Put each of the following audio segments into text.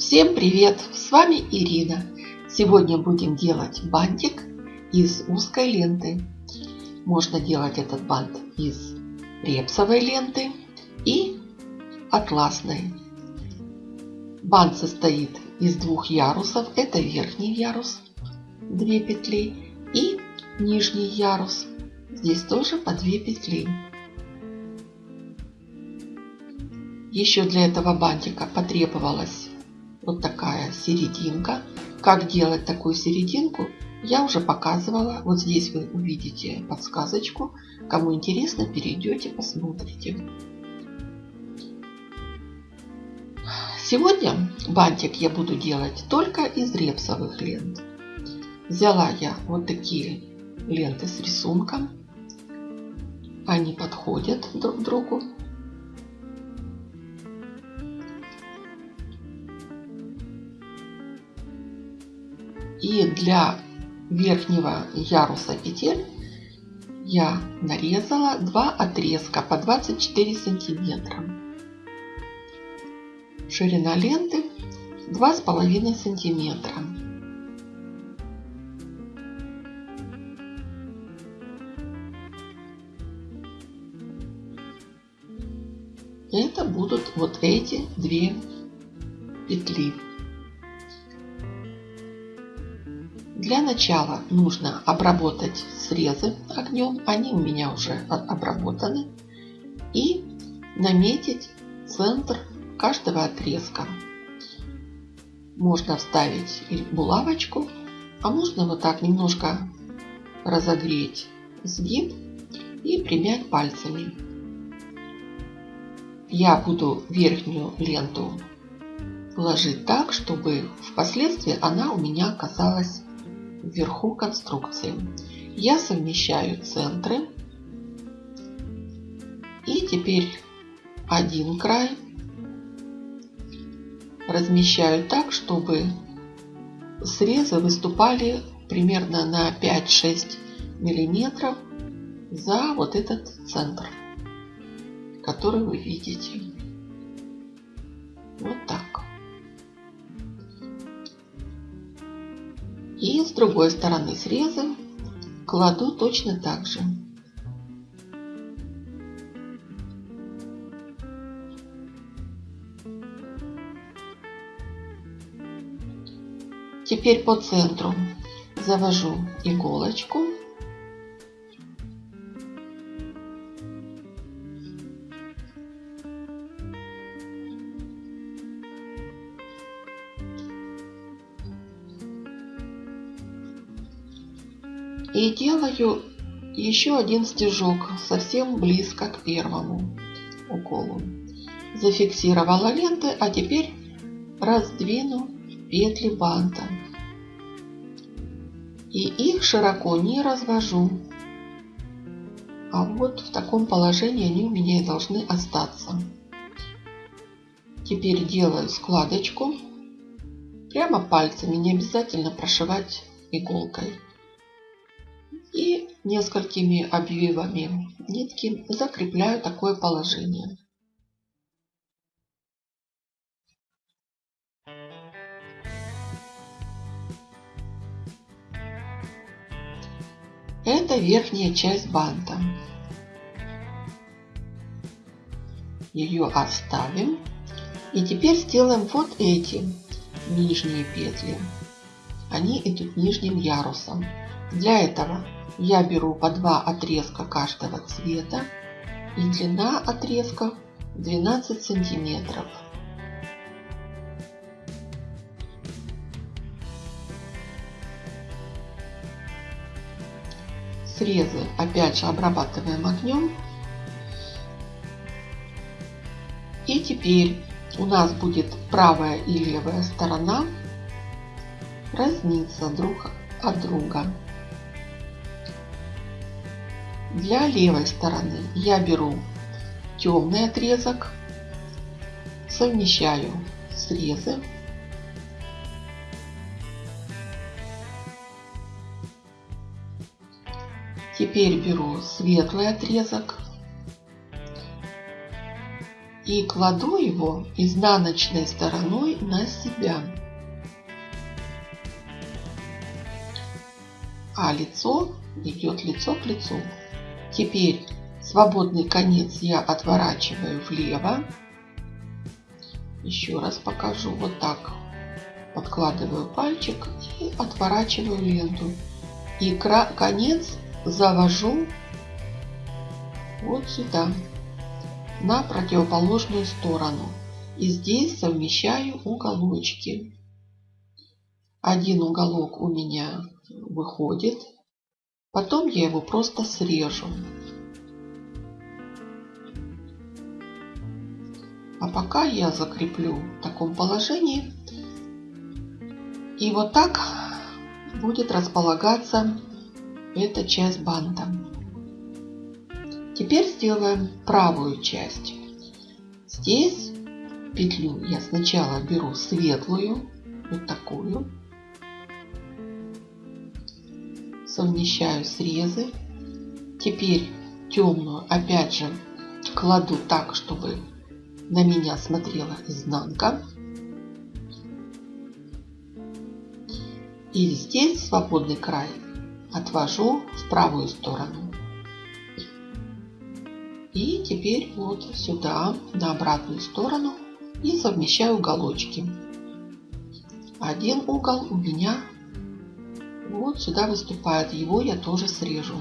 Всем привет! С вами Ирина. Сегодня будем делать бантик из узкой ленты. Можно делать этот бант из репсовой ленты и атласной. Бант состоит из двух ярусов. Это верхний ярус, две петли и нижний ярус. Здесь тоже по две петли. Еще для этого бантика потребовалось вот такая серединка. Как делать такую серединку, я уже показывала. Вот здесь вы увидите подсказочку. Кому интересно, перейдете, посмотрите. Сегодня бантик я буду делать только из репсовых лент. Взяла я вот такие ленты с рисунком. Они подходят друг к другу. И для верхнего яруса петель я нарезала два отрезка по 24 сантиметра. Ширина ленты 2,5 сантиметра. Это будут вот эти две петли. Для начала нужно обработать срезы огнем. Они у меня уже обработаны. И наметить центр каждого отрезка. Можно вставить булавочку, а можно вот так немножко разогреть сгиб и примять пальцами. Я буду верхнюю ленту ложить так, чтобы впоследствии она у меня оказалась вверху конструкции. Я совмещаю центры. И теперь один край размещаю так, чтобы срезы выступали примерно на 5-6 миллиметров за вот этот центр, который вы видите. Вот так. И с другой стороны среза кладу точно так же. Теперь по центру завожу иголочку И делаю еще один стежок совсем близко к первому уколу. Зафиксировала ленты, а теперь раздвину петли банта. И их широко не развожу. А вот в таком положении они у меня и должны остаться. Теперь делаю складочку. Прямо пальцами, не обязательно прошивать иголкой несколькими обвивами нитки закрепляю такое положение. Это верхняя часть банта. Ее оставим. И теперь сделаем вот эти нижние петли. Они идут нижним ярусом. Для этого я беру по два отрезка каждого цвета и длина отрезка 12 сантиметров. Срезы опять же обрабатываем огнем. И теперь у нас будет правая и левая сторона разниться друг от друга. Для левой стороны я беру темный отрезок, совмещаю срезы. Теперь беру светлый отрезок и кладу его изнаночной стороной на себя. А лицо идет лицо к лицу. Теперь свободный конец я отворачиваю влево. Еще раз покажу. Вот так подкладываю пальчик и отворачиваю ленту. И конец завожу вот сюда, на противоположную сторону. И здесь совмещаю уголочки. Один уголок у меня выходит. Потом я его просто срежу. А пока я закреплю в таком положении. И вот так будет располагаться эта часть банта. Теперь сделаем правую часть. Здесь петлю я сначала беру светлую, вот такую. Совмещаю срезы. Теперь темную опять же кладу так, чтобы на меня смотрела изнанка. И здесь свободный край отвожу в правую сторону. И теперь вот сюда, на обратную сторону и совмещаю уголочки. Один угол у меня вот сюда выступает, его я тоже срежу.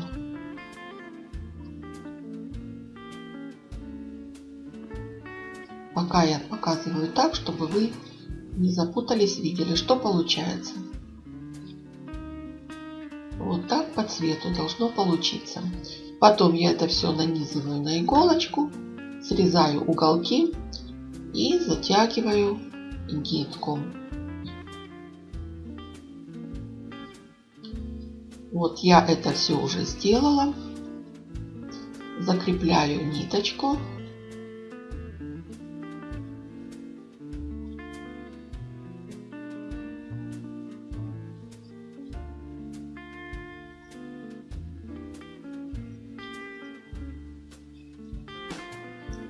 Пока я показываю так, чтобы вы не запутались, видели, что получается. Вот так по цвету должно получиться. Потом я это все нанизываю на иголочку, срезаю уголки и затягиваю нитку. Вот я это все уже сделала. Закрепляю ниточку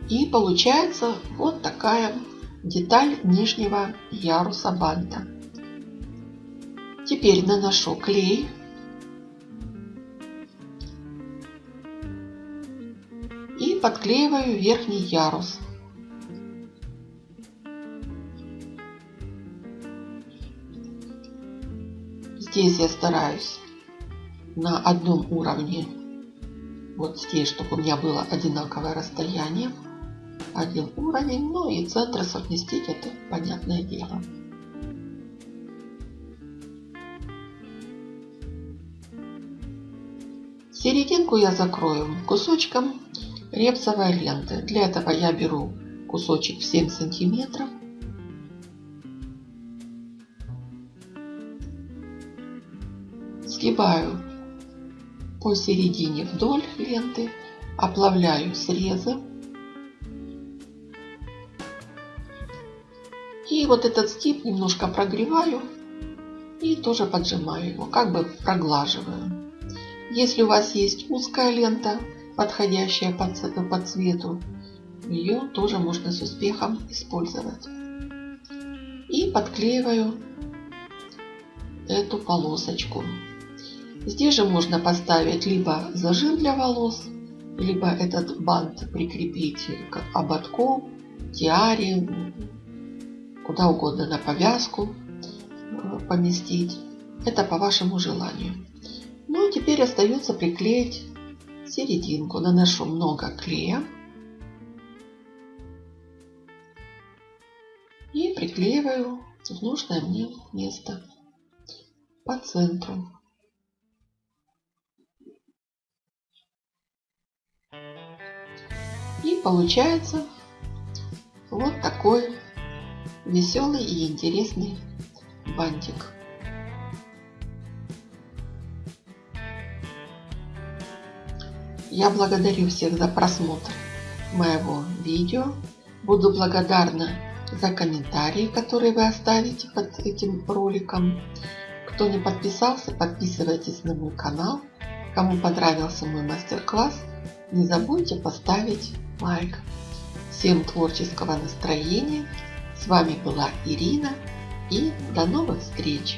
И получается вот такая деталь нижнего яруса банта. Теперь наношу клей. Подклеиваю верхний ярус. Здесь я стараюсь на одном уровне, вот здесь, чтобы у меня было одинаковое расстояние один уровень, ну и центры совместить это понятное дело. Серединку я закрою кусочком репсовой ленты. Для этого я беру кусочек в 7 сантиметров. Сгибаю посередине вдоль ленты, оплавляю срезы И вот этот стип немножко прогреваю и тоже поджимаю его, как бы проглаживаю. Если у вас есть узкая лента, подходящая по, по цвету, ее тоже можно с успехом использовать. И подклеиваю эту полосочку. Здесь же можно поставить либо зажим для волос, либо этот бант прикрепить к ободку, тиаре, куда угодно на повязку э, поместить. Это по вашему желанию. Ну и теперь остается приклеить серединку. Наношу много клея. И приклеиваю в нужное мне место по центру. И получается вот такой веселый и интересный бантик. Я благодарю всех за просмотр моего видео. Буду благодарна за комментарии, которые вы оставите под этим роликом. Кто не подписался, подписывайтесь на мой канал. Кому понравился мой мастер-класс, не забудьте поставить лайк. Всем творческого настроения. С вами была Ирина и до новых встреч!